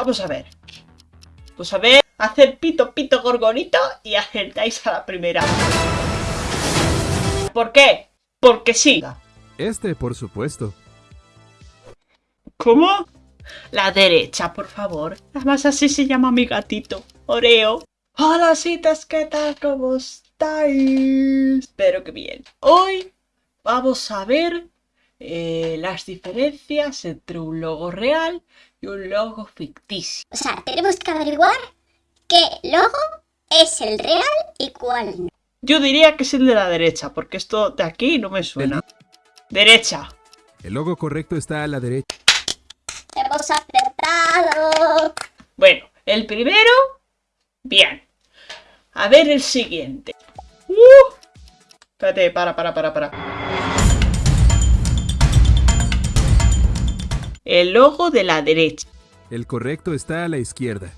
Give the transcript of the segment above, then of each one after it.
Vamos a ver. Pues a ver, hacer pito pito gorgonito y acertáis a la primera. ¿Por qué? Porque sí. Este, por supuesto. ¿Cómo? La derecha, por favor. Además así se llama mi gatito. Oreo. Hola, citas, ¿qué tal? ¿Cómo estáis? Espero que bien. Hoy vamos a ver eh, las diferencias entre un logo real y un logo ficticio. O sea, tenemos que averiguar qué logo es el real y cuál no. Yo diría que es el de la derecha, porque esto de aquí no me suena. Derecha. El logo correcto está a la derecha. Hemos acertado. Bueno, el primero, bien. A ver el siguiente. Uh, espérate, para, para, para, para. El logo de la derecha. El correcto está a la izquierda.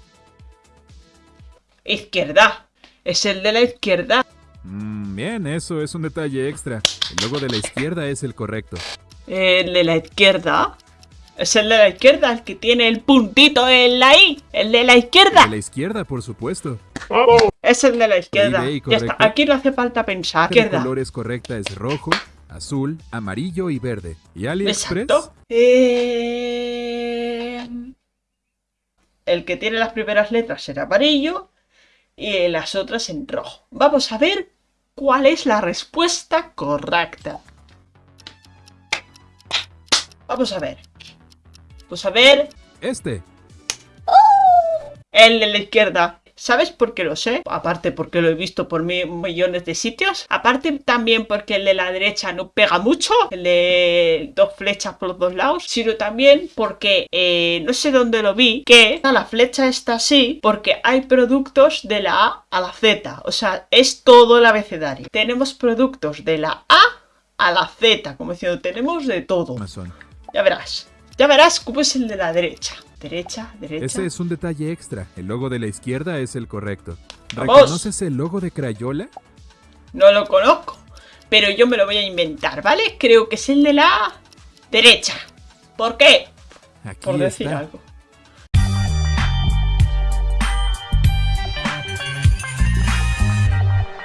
Izquierda. Es el de la izquierda. Mm, bien, eso es un detalle extra. El logo de la izquierda es el correcto. El de la izquierda. Es el de la izquierda, el que tiene el puntito en la I. El de la izquierda. De la izquierda, por supuesto. Es el de la izquierda. Ya está. Aquí no hace falta pensar. De Izquierda. colores correcta es rojo, azul, amarillo y verde. ¿Y AliExpress? Exacto. Eh, El que tiene las primeras letras en amarillo y las otras en rojo. Vamos a ver cuál es la respuesta correcta. Vamos a ver. Vamos a ver Este. el de la izquierda. ¿Sabes por qué lo sé? Aparte porque lo he visto por mi- millones de sitios. Aparte también porque el de la derecha no pega mucho. El de dos flechas por los dos lados. Sino también porque eh, no sé dónde lo vi. Que la flecha está así porque hay productos de la A a la Z. O sea, es todo el abecedario. Tenemos productos de la A a la Z. Como diciendo, tenemos de todo. Ya verás. Ya verás cómo es el de la derecha. Derecha, derecha. Ese es un detalle extra. El logo de la izquierda es el correcto. ¡Vamos! ¿Reconoces el logo de Crayola? No lo conozco, pero yo me lo voy a inventar, ¿vale? Creo que es el de la derecha. ¿Por qué? Aquí Por decir está. algo.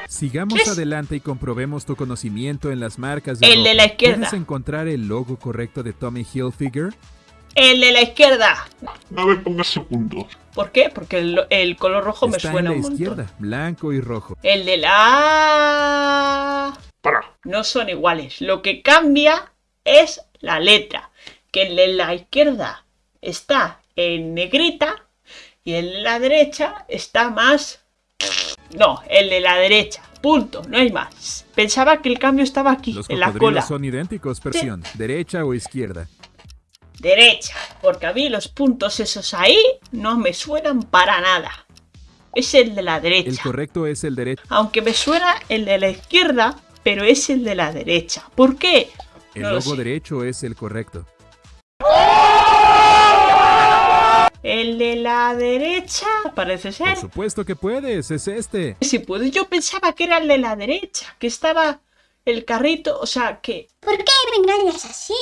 Sigamos adelante y comprobemos tu conocimiento en las marcas de El de la izquierda. ¿Puedes encontrar el logo correcto de Tommy Hilfiger? El de la izquierda. No me pongas segundos. ¿Por qué? Porque el, el color rojo me Está suena en un la montón. izquierda, blanco y rojo. El de la... Para. No son iguales. Lo que cambia es la letra. Que el de la izquierda está en negrita y el de la derecha está más... No, el de la derecha. Punto, no hay más. Pensaba que el cambio estaba aquí, Los en la cola. son idénticos, versión derecha o izquierda. Derecha, porque a mí los puntos esos ahí no me suenan para nada. Es el de la El derecha. correcto es el derecho. Aunque me suena el de la izquierda, pero es el de la derecha. ¿Por qué? El No logo derecho es el correcto. El de la derecha, parece ser. Por supuesto que puedes, es este. Si puedo, yo pensaba que era el de la derecha, que estaba el carrito, o sea, que... ¿Por qué me engañas así?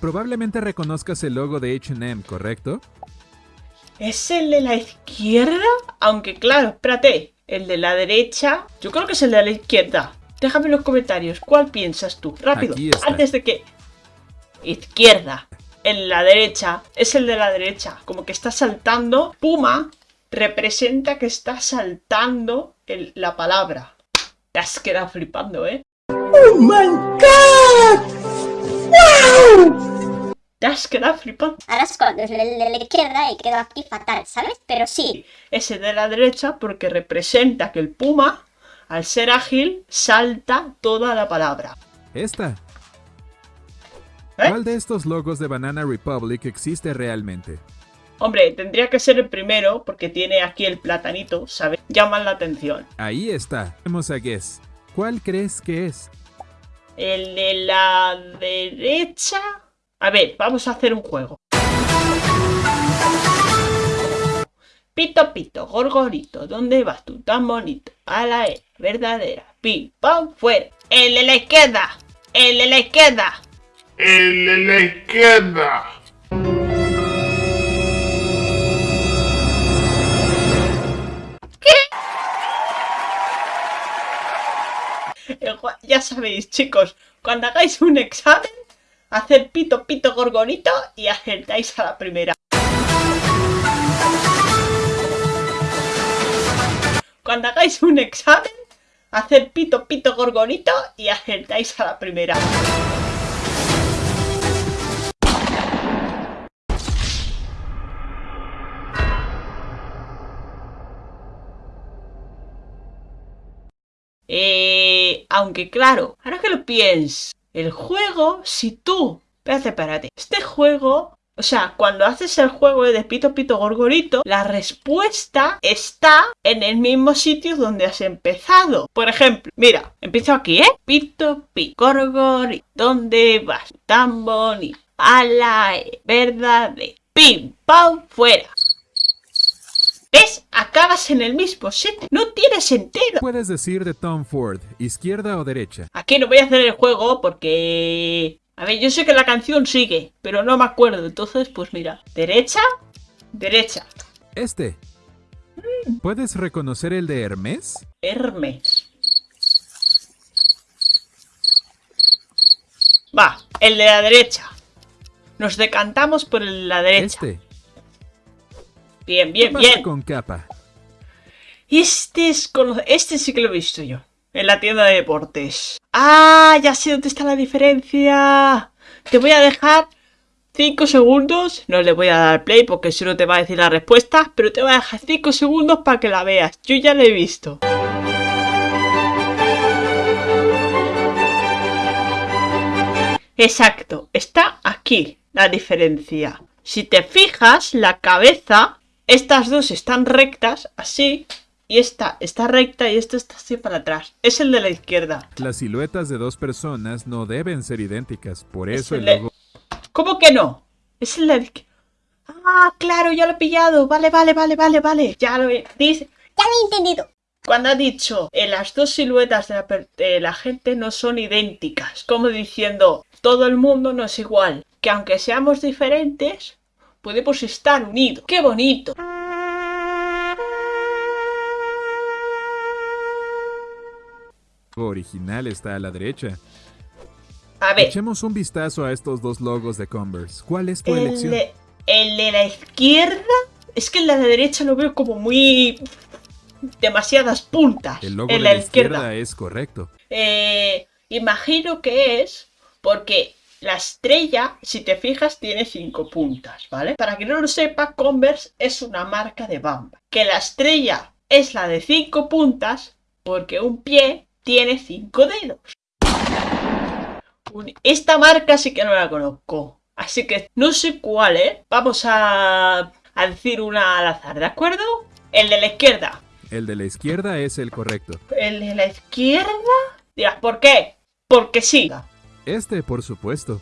Probablemente reconozcas el logo de H&M, ¿correcto? ¿Es el de la izquierda? Aunque claro, espérate, el de la derecha, yo creo que es el de la izquierda. Déjame en los comentarios, ¿cuál piensas tú? Rápido, Aquí está. antes de que... Izquierda. El de la derecha, es el de la derecha. Como que está saltando. Puma representa que está saltando el- la palabra. Te has quedado flipando, ¿eh? Te has quedado flipando. Ahora es cuando es el de la izquierda y quedo aquí fatal, ¿sabes? Pero sí, Ese de la derecha porque representa que el puma, al ser ágil, salta toda la palabra. Esta. ¿Eh? ¿Cuál de estos logos de Banana Republic existe realmente? Hombre, tendría que ser el primero porque tiene aquí el platanito, ¿sabes? Llaman la atención. Ahí está. Vamos a Guess. ¿Cuál crees que es? El de la derecha... A ver, vamos a hacer un juego. Pito, pito, gorgorito, ¿dónde vas tú tan bonito? A la E, verdadera, pim, pam, fuera. El de la izquierda, el de la izquierda. El de la izquierda. Ya sabéis, chicos, cuando hagáis un examen, haced pito pito gorgonito y acertáis a la primera. Cuando hagáis un examen, haced pito pito gorgonito y acertáis a la primera. Eh, aunque claro, ahora que lo pienso, el juego, si tú, espérate, espérate, este juego, o sea, cuando haces el juego de Pito Pito Gorgorito, la respuesta está en el mismo sitio donde has empezado. Por ejemplo, mira, empiezo aquí, ¿eh? Pito Pito Gorgorito, ¿dónde vas? Tan bonito, a la E, verdadero, pim, pam, fuera. ¿Ves? Acabas en el mismo sitio. No tiene sentido. Puedes decir de Tom Ford, izquierda o derecha. Aquí no voy a hacer el juego porque... A ver, yo sé que la canción sigue, pero no me acuerdo. Entonces, pues mira. Derecha, derecha. Este. ¿Puedes reconocer el de Hermes? Hermes. Va, el de la derecha. Nos decantamos por el de la derecha. Este. Bien, ¿Qué bien, pasa bien. con capa? Este es Este sí que lo he visto yo. En la tienda de deportes. Ah, ya sé dónde está la diferencia. Te voy a dejar 5 segundos. No le voy a dar play porque si no te va a decir la respuesta. Pero te voy a dejar 5 segundos para que la veas. Yo ya la he visto. Exacto, está aquí la diferencia. Si te fijas, la cabeza, estas dos están rectas, así, y esta está recta y esta está así para atrás. Es el de la izquierda. Las siluetas de dos personas no deben ser idénticas, por Es eso el el de- logo ¿Cómo que no? Es el de la izquierda. Ah, claro, ya lo he pillado. Vale, vale, vale, vale, vale. Ya lo he... Dice, Ya lo he entendido. Cuando ha dicho eh, las dos siluetas de la, per- de la gente no son idénticas, como diciendo todo el mundo no es igual, que aunque seamos diferentes, podemos estar unidos. ¡Qué bonito! original está a la derecha. A ver, Echemos un vistazo a estos dos logos de Converse. ¿Cuál es tu el elección? de, el de la izquierda, es que el de la derecha lo veo como muy... demasiadas puntas. El logo en de la la izquierda. izquierda es correcto. Eh, imagino que es porque la estrella, si te fijas, tiene cinco puntas, ¿vale? Para que no lo sepa, Converse es una marca de bamba. Que la estrella es la de cinco puntas porque un pie tiene cinco dedos. Esta marca sí que no la conozco. Así que no sé cuál, ¿eh? Vamos a, a decir una al azar, ¿de acuerdo? El de la izquierda. El de la izquierda es el correcto. ¿El de la izquierda? Dirás, ¿por qué? Porque sí. Este, por supuesto.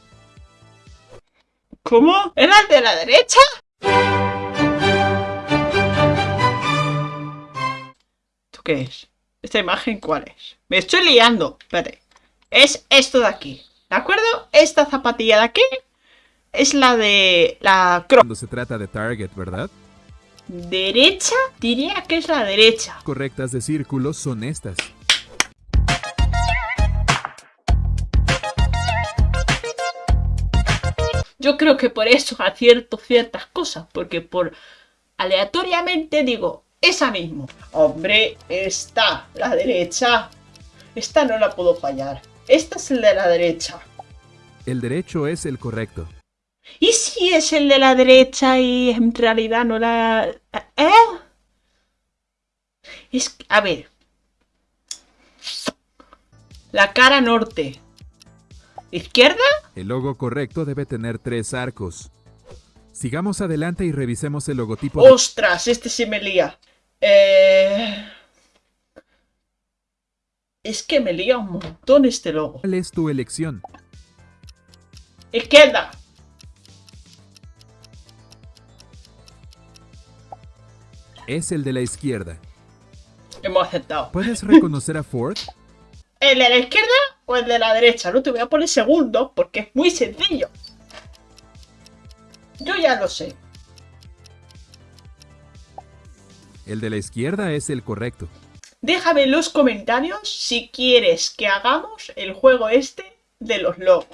¿Cómo? ¿Era el de la derecha? ¿Esto qué es? ¿Esta imagen cuál es? Me estoy liando. Espérate. Es esto de aquí. ¿De acuerdo? Esta zapatilla de aquí es la de la cro Cuando se trata de Target, ¿verdad? derecha. Diría que es la derecha. Correctas de círculos son estas. Yo creo que por eso acierto ciertas cosas, porque por aleatoriamente digo, esa mismo. Hombre, esta, la derecha. Esta no la puedo fallar. Esta es el de la derecha. El derecho es el correcto. ¿Y si es el de la derecha y en realidad no la... ¿Eh? Es a ver. La cara norte. ¿Izquierda? El logo correcto debe tener tres arcos. Sigamos adelante y revisemos el logotipo de... ¡Ostras! Este se me lía. Eh... Es que me lía un montón este logo. ¿Cuál es tu elección? Izquierda. Es el de la izquierda. Hemos aceptado. ¿Puedes reconocer a Ford? ¿El de la izquierda? O el de la derecha? No te voy a poner segundo porque es muy sencillo. Yo ya lo sé. El de la izquierda es el correcto. Déjame en los comentarios si quieres que hagamos el juego este de los logos.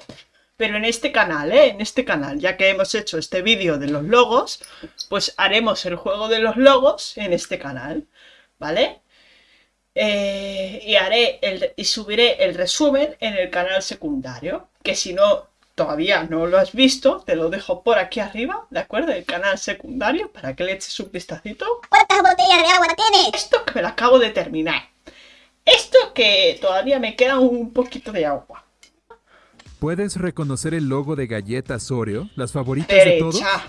Pero en este canal, ¿eh? En este canal, ya que hemos hecho este vídeo de los logos, pues haremos el juego de los logos en este canal, ¿vale? Eh, y haré el, y subiré el resumen en el canal secundario, que si no todavía no lo has visto, te lo dejo por aquí arriba, ¿de acuerdo? El canal secundario, para que le eches un vistacito. ¿Cuántas botellas de agua tienes? Esto que me lo acabo de terminar. Esto que todavía me queda un poquito de agua. ¿Puedes reconocer el logo de galletas Oreo, las favoritas de todos? Derecha.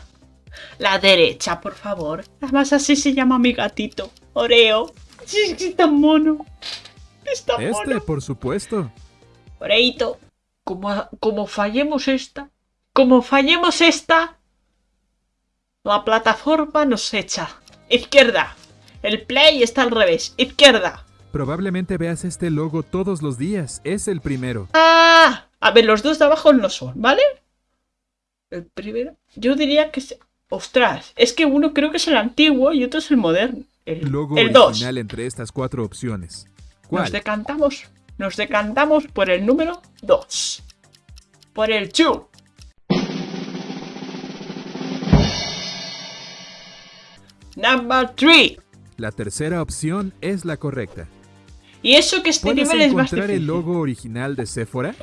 La derecha, por favor. Además así se llama mi gatito. Oreo. Sí, está mono. Está Este, mono. por supuesto. Oreito. Como, como fallemos esta. Como fallemos esta. La plataforma nos echa. Izquierda. El play está al revés. Izquierda. Probablemente veas este logo todos los días. Es el primero. ¡Ah! A ver, los dos de abajo no son, ¿vale? El primero. Yo diría que es. Ostras, es que uno creo que es el antiguo y otro es el moderno. El, Logo el 2. original entre estas cuatro opciones. ¿Cuál? Nos decantamos. Nos decantamos por el número 2. Por el 2. Number 3. La tercera opción es la correcta. Y eso que este ¿Puedes nivel es más encontrar difícil. el logo original de Sephora?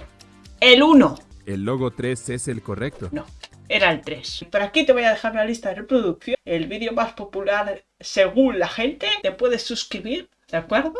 El 1. El logo 3 es el correcto. No, era el 3. Por aquí te voy a dejar la lista de reproducción. El vídeo más popular según la gente. Te puedes suscribir, ¿de acuerdo?